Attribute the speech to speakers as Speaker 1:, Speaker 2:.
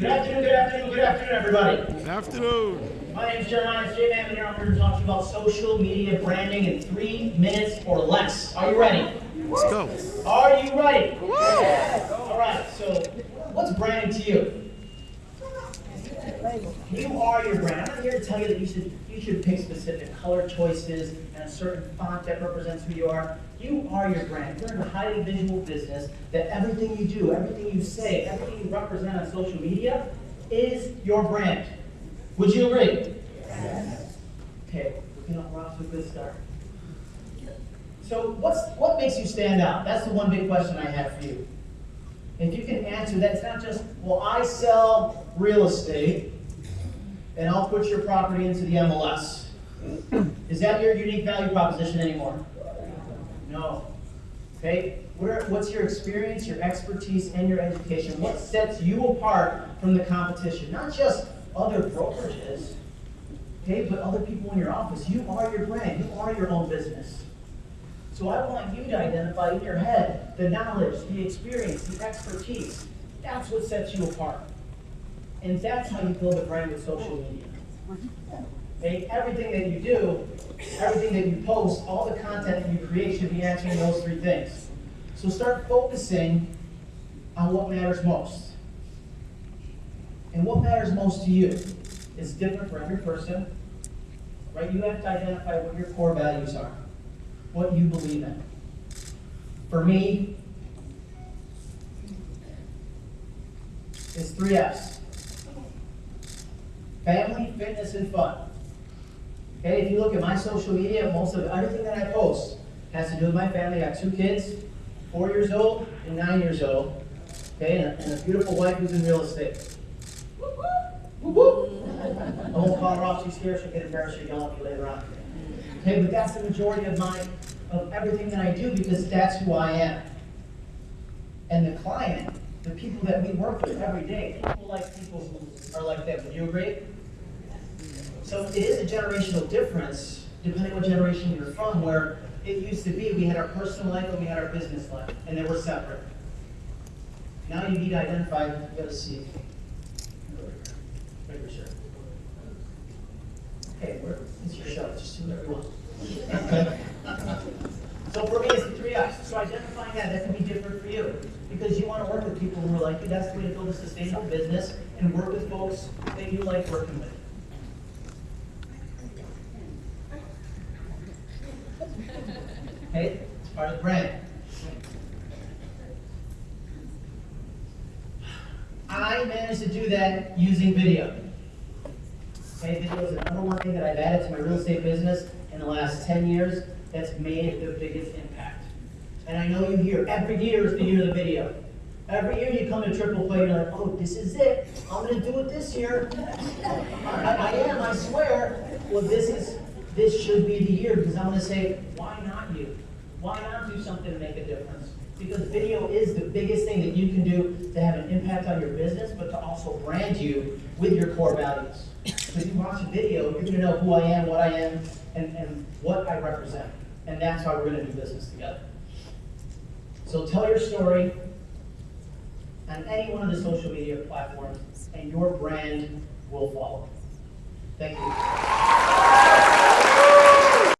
Speaker 1: Good afternoon, good afternoon, good afternoon, everybody.
Speaker 2: Afternoon.
Speaker 1: My name is Jeremiah J. Man, here I'm here to talk to you about social media branding in three minutes or less. Are you ready?
Speaker 2: Let's go.
Speaker 1: Are you ready? All right, so what's branding to you? You are your brand. I'm not here to tell you that you should you should pick specific color choices and a certain font that represents who you are. You are your brand. You're in a highly visual business that everything you do, everything you say, everything you represent on social media is your brand. Would you agree? Yes. Okay, we're gonna off to a good start. So what's what makes you stand out? That's the one big question I have for you. If you can answer that, it's not just, well, I sell real estate and I'll put your property into the MLS. Is that your unique value proposition anymore? No. Okay? What's your experience, your expertise, and your education? What sets you apart from the competition? Not just other brokerages, okay, but other people in your office. You are your brand. You are your own business. So I want you to identify in your head the knowledge, the experience, the expertise. That's what sets you apart. And that's how you build a brand with social media. Okay? Everything that you do, everything that you post, all the content that you create should be answering those three things. So start focusing on what matters most. And what matters most to you is different for every person. Right? You have to identify what your core values are, what you believe in. For me, it's three F's. Family, fitness, and fun. Okay, if you look at my social media, most of everything that I post has to do with my family. I got two kids, four years old and nine years old. Okay, and a, and a beautiful wife who's in real estate. Whoop, whoop. I won't call her off. She's here. She'll get embarrassed. She'll yell at me later on. Okay, but that's the majority of my of everything that I do because that's who I am. And the client, the people that we work with every day, people like people who are like that. Would you agree? So it is a generational difference, depending what generation you're from, where it used to be we had our personal life and we had our business life, and they were separate. Now you need to identify, you gotta see. Okay, where, it's your show, just do whatever you want. So for me, it's the three F's. So identifying that, that can be different for you. Because you want to work with people who are like you. That's the way to build a sustainable business and work with folks that you like working with. Okay? It's part of the brand. I managed to do that using video. Okay, video is the number one thing that I've added to my real estate business in the last 10 years that's made the biggest impact. And I know you hear every year is the year of the video. Every year you come to triple play, you're like, oh, this is it. I'm gonna do it this year. I, I am, I swear. Well, this is this should be the year because I'm gonna say, why not you? Why not do something to make a difference? Because video is the biggest thing that you can do to have an impact on your business, but to also brand you with your core values. If you watch a video, you're gonna know who I am, what I am, and, and what I represent. And that's how we're gonna do business together. So tell your story on any one of the social media platforms, and your brand will follow. Thank you.